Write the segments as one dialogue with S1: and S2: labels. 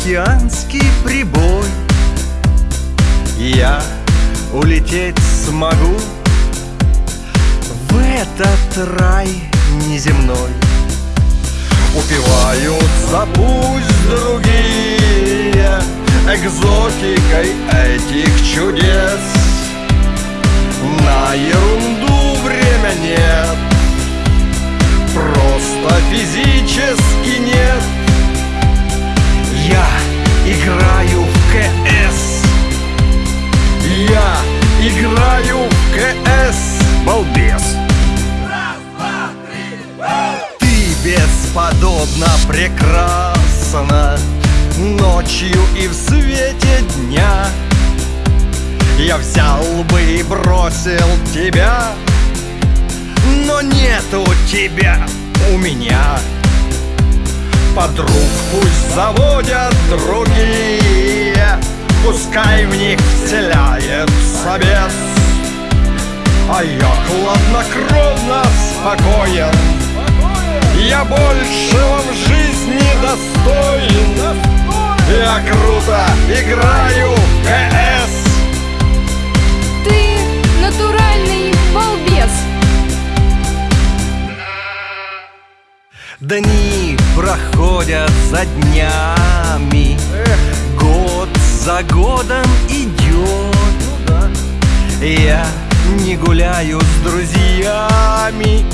S1: океанский прибой. Я улететь смогу В этот рай неземной. Упиваются пусть другие Экзотикой этих чудес. На ерунду бесподобно прекрасна Ночью и в свете дня. Я взял бы и бросил тебя Но нету тебя у меня. Подруг пусть заводят другие Пускай в них вселяется бес А я хладнокровно спокоен Я большего в жизни достоин Я круто играю в КС
S2: Ты натуральный балбес.
S1: Дни проходят за днями. Год за годом идет. Я не гуляю с друзьями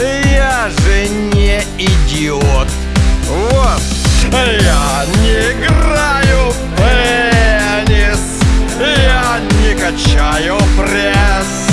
S1: я же не идиот. Вот. Я не играю в теннис. Я не качаю пресс.